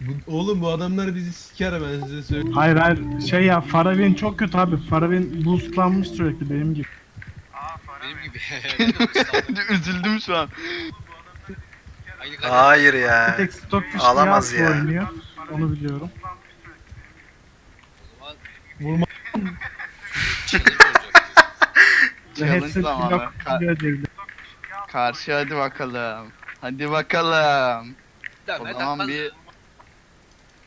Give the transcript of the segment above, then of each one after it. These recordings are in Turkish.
Bu, oğlum bu adamlar bizi siker ben size söyleyeyim. Hayır hayır şey ya Faravin çok kötü abi. Faravin boostlanmış sürekli benim gibi. Benim gibi. Üzüldüm şu an. Hayır Bir ya. tek Alamaz ya. oynuyor. Onu biliyorum. Vurma. challenge zamanı. Ka- karşı hadi bakalım. Hadi bakalım. O zaman bir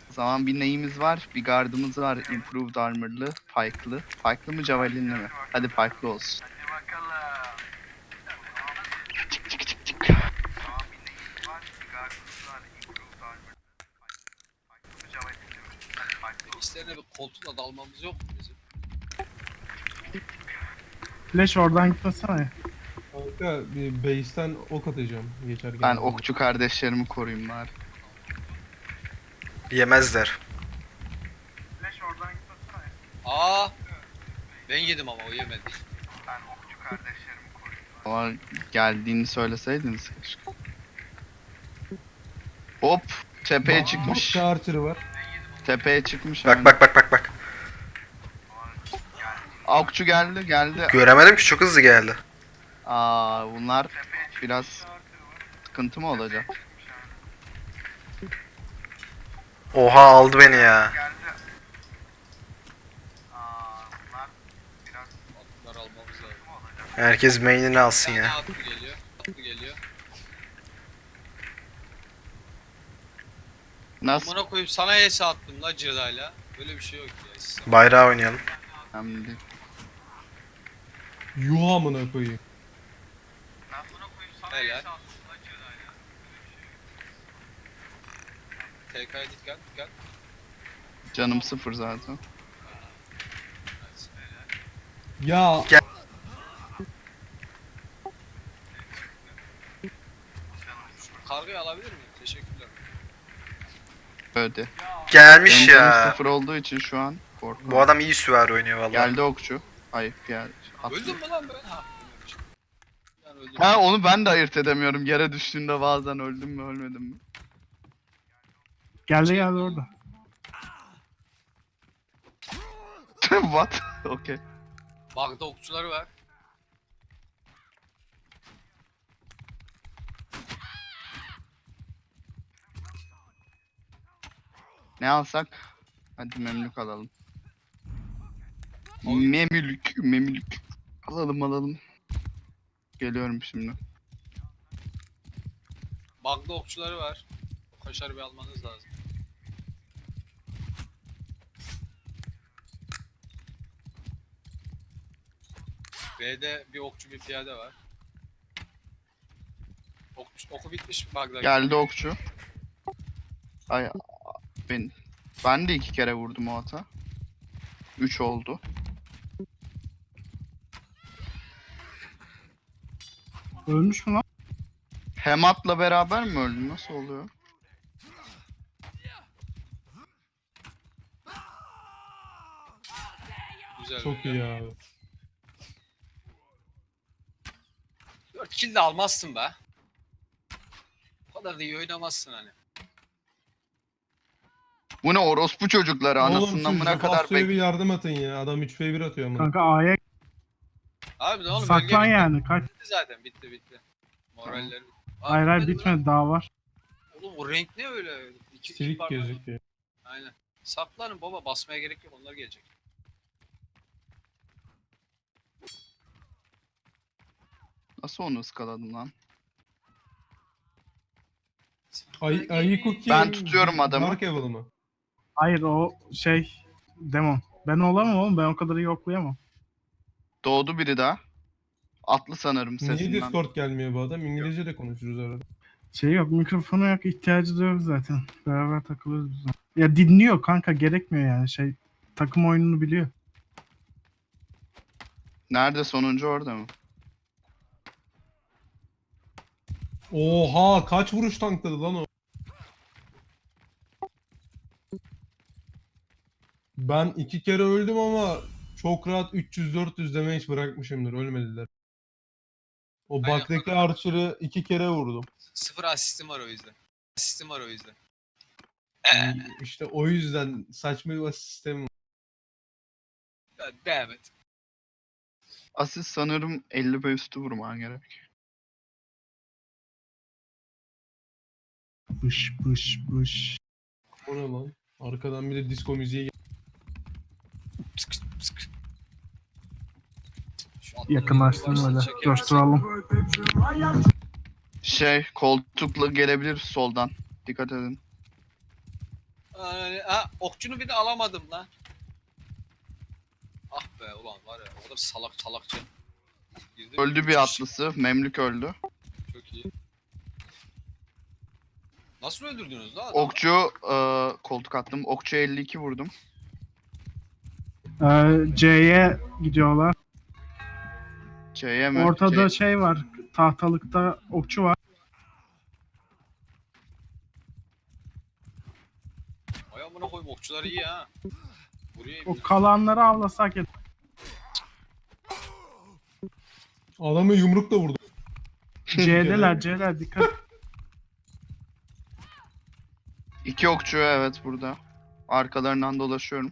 o zaman bir neyimiz var? Bir gardımız var. Improved armor'lı, pike'lı. Pike'lı mı javelinli mi? Hadi pike'lı olsun. Çık çık çık çık. İşlerine bir koltuğuna dalmamız yok mu bizim? Flash oradan gitmesene. Kanka bir base'ten ok atacağım geçerken. Ben okçu kardeşlerimi koruyayım bari. Yemezler. Aa! Ben yedim ama o yemedi. Ama geldiğini söyleseydiniz keşke. Hop tepeye çıkmış. Bak Archer var. Tepeye çıkmış. Bak hemen. bak bak bak bak. Okçu geldi geldi. Göremedim ki çok hızlı geldi. Aa bunlar biraz sıkıntı mı olacak? Oha aldı beni ya. Herkes main'ini alsın ya. Nasıl? Amına koyup sana ES attım la Ceda'yla. Böyle bir şey yok ya. Bayrağı oynayalım. Önemli değil. Yuh amına koyayım. Helal. TK'ya dikkat dikkat. Canım sıfır zaten. Ya Kargayı alabilir miyim? Teşekkürler. Öde. Gelmiş Benim canım ya. sıfır olduğu için şu an korkuyorum. Bu adam iyi süvari oynuyor vallahi. Geldi okçu. Ay geldi. Attı. Öldüm mü lan ben? Ha. Öldüm. Ha onu ben de ayırt edemiyorum. Yere düştüğünde bazen öldüm mü ölmedim mi? Geldi geldi orada. What? Okey. Bagda okçuları var. Ne alsak? Hadi memlük alalım. Memlük, memlük. Alalım alalım. Geliyorum şimdi. Bagda okçuları var. O kaşarı bir almanız lazım. B'de bir okçu bir piyade var. Okçu, oku bitmiş Bagda. Geldi okçu. Ay ben ben de iki kere vurdum o ata. Üç oldu. Ölmüş mü lan? Hemat'la beraber mi öldün? Nasıl oluyor? Güzel. çok iyi abi. 4 kill de almazsın be. O kadar da iyi oynamazsın hani. Bu ne orospu çocukları Oğlum anasından siz buna kadar bek. bir yardım atın ya. Adam 3 v 1 atıyor amına. Kanka A'ya Abi ne oğlum saklan bölge bitti. yani. Kaç. Bitti zaten bitti bitti. Moralleri. Aa, Hayır hayır bitmedi daha var. Oğlum o renk ne öyle? İki, iki Silik parmak. gözüküyor. Aynen. Saklanın baba basmaya gerek yok onlar gelecek. Nasıl onu ıskaladım lan? Ay, ayı cookie. Ben tutuyorum adamı. Dark Evil mı? Hayır o şey demon. Ben olamam oğlum ben o kadar iyi oklayamam. Doğdu biri daha. Atlı sanırım Niye sesinden. Discord gelmiyor bu adam? İngilizce de konuşuruz arada. Şey yok mikrofonu yok ihtiyacı da yok zaten. Beraber takılıyoruz biz. Ya dinliyor kanka gerekmiyor yani şey takım oyununu biliyor. Nerede sonuncu orada mı? Oha kaç vuruş tankladı lan o? Ben iki kere öldüm ama çok rahat 300-400 damage bırakmışımdır. Ölmediler. O Aynen. baktaki Archer'ı iki kere vurdum. Sıfır asistim var o yüzden. Sistem var o yüzden. işte o yüzden saçma bir sistem var. Damn it. Asist sanırım 50 ve üstü vurman gerek. Bış bış bış. O ne lan? Arkadan bir de disco müziği gel- Çeker misin? Coşturalım. Şey koltukla gelebilir soldan. Dikkat edin. Aa, ha, okçunu bir de alamadım lan. Ah be ulan var ya o kadar salak salakça. Girdi? Öldü bir atlısı. Memlük öldü. Çok iyi. Nasıl öldürdünüz lan adamı? Okçu e, koltuk attım. Okçu 52 vurdum. Ee, C'ye gidiyorlar. C'ye mi? Ortada C- şey var. Tahtalıkta okçu var. Ay amına koyayım okçular iyi ha. Buraya O kalanları avlasak et. Adamı yumrukla vurdu. C'deler C'ler dikkat. İki okçu evet burada. Arkalarından dolaşıyorum.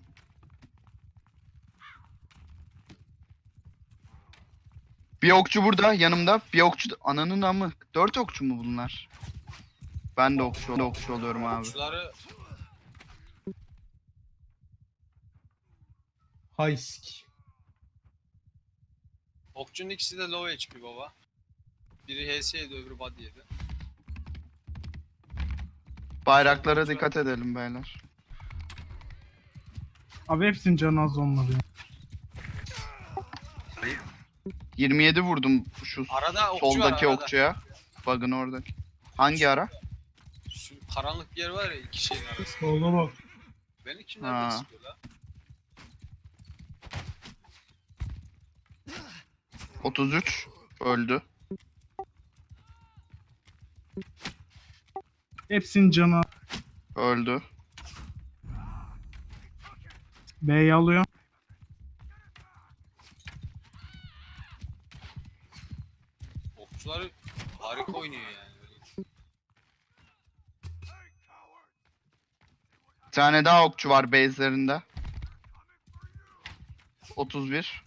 Bir okçu burada yanımda. Bir okçu ananın amı. Dört okçu mu bunlar? Ben de okçu, ben de okçu oluyorum abi. okçuları Haysk. okçunun ikisi de low HP baba. Biri HS yedi öbürü body yedi. Bayraklara dikkat edelim beyler. Abi hepsinin canı az onları. ya. 27 vurdum şu Arada okçu var soldaki arada. okçuya. Bug'ın oradaki. Hangi ara? Şu karanlık bir yer var ya iki şeyin arasında. Ona bak. Beni kim Ha. nereden sıkıyor lan? 33 öldü. Hepsinin canı. Öldü. B'yi alıyor. Okçular harika oynuyor yani. Böyle. Bir tane daha okçu var base'lerinde. 31.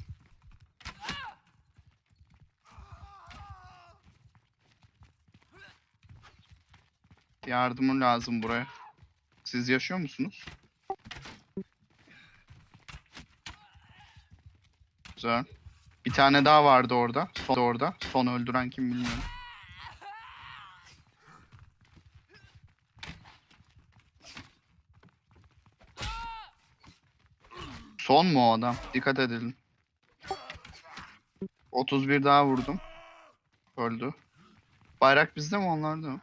Yardımı lazım buraya. Siz yaşıyor musunuz? Güzel. Bir tane daha vardı orada. Son orada. Son öldüren kim bilmiyorum. Son mu o adam? Dikkat edelim. 31 daha vurdum. Öldü. Bayrak bizde mi onlarda mı?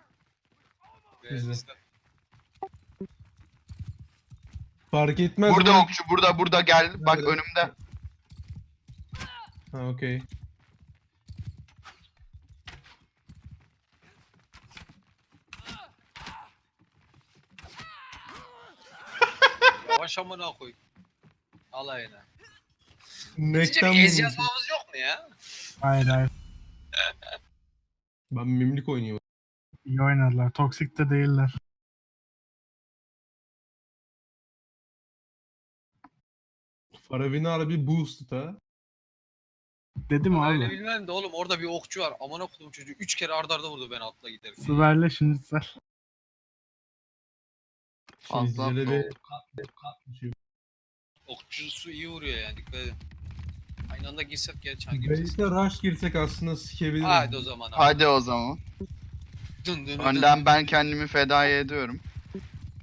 Bizde. Fark etmez. Burada ama- okçu burada burada gel. Bak Nerede? önümde. Ha okey. Yavaş amına koy. Alayına. Sizce Nekten bir ez vurmuş. yazmamız yok mu ya? Hayır hayır. Ben mimlik oynuyorum. İyi oynadılar. Toksik de değiller. Faravina bir boost ha. Dedim Öyle abi. bilmem de oğlum orada bir okçu var. Amına koydum çocuğu. Üç kere ardarda arda vurdu ben atla giderim. Süverle şinitzel. Fazla Şöyle atla Okçusu iyi vuruyor yani dikkat edin. Aynı anda girsek gerçi hangi birisi? Base'e rush girsek aslında sikebiliriz. Haydi o zaman abi. Hadi o zaman. Dın dın dın. Önden ben kendimi fedai ediyorum.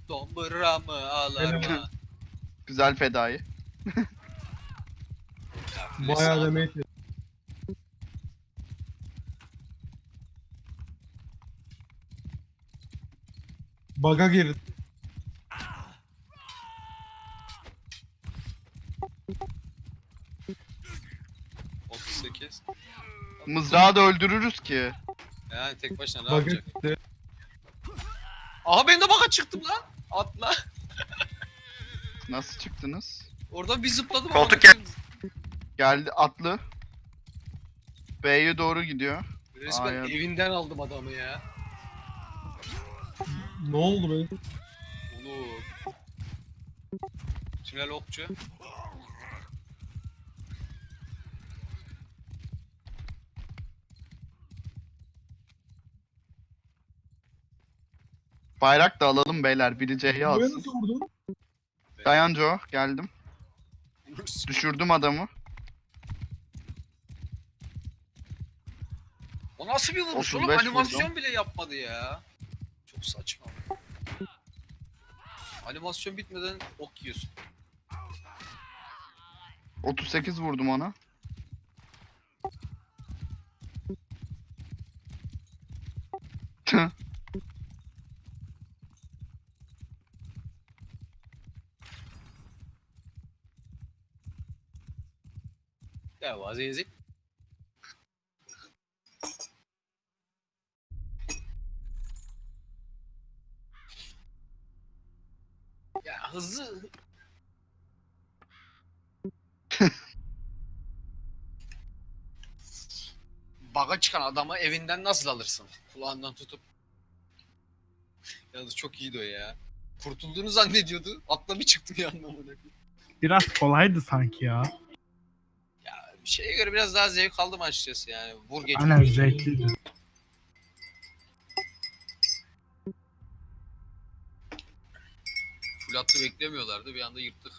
Dombra mı alarma? Güzel fedai. Bayağı demek. Baga girdi. Cık, 38. Mızrağı da öldürürüz ki. Yani tek başına ne yapacak? Aha ben de baka çıktım lan. Atla. Nasıl çıktınız? Oradan bir zıpladım. Koltuk amına koyayım. Geldi atlı. B'ye doğru gidiyor. Resmen Aa, ya. evinden aldım adamı ya. Ne oldu be? Oğlum. Tünel okçu. Bayrak da alalım beyler. Biri C'yi Buraya alsın. nasıl vurdun? Dayan Joe. Geldim. Düşürdüm adamı. O nasıl bir vuruş oğlum? 35 Animasyon vurdum. bile yapmadı ya. Çok saçma. Animasyon bitmeden ok yiyorsun. 38 vurdum ona. Ya vaziyeti. Ya hızlı. Baga çıkan adamı evinden nasıl alırsın? Kulağından tutup. Yalnız çok iyiydi o ya. Kurtulduğunu zannediyordu. Atla bir çıktı bir anda amına koyayım. Biraz kolaydı sanki ya. Şeye göre biraz daha zevk aldım açıkçası yani. Vur geç. Aynen zevkliydi. Full hattı beklemiyorlardı. Bir anda yırttık.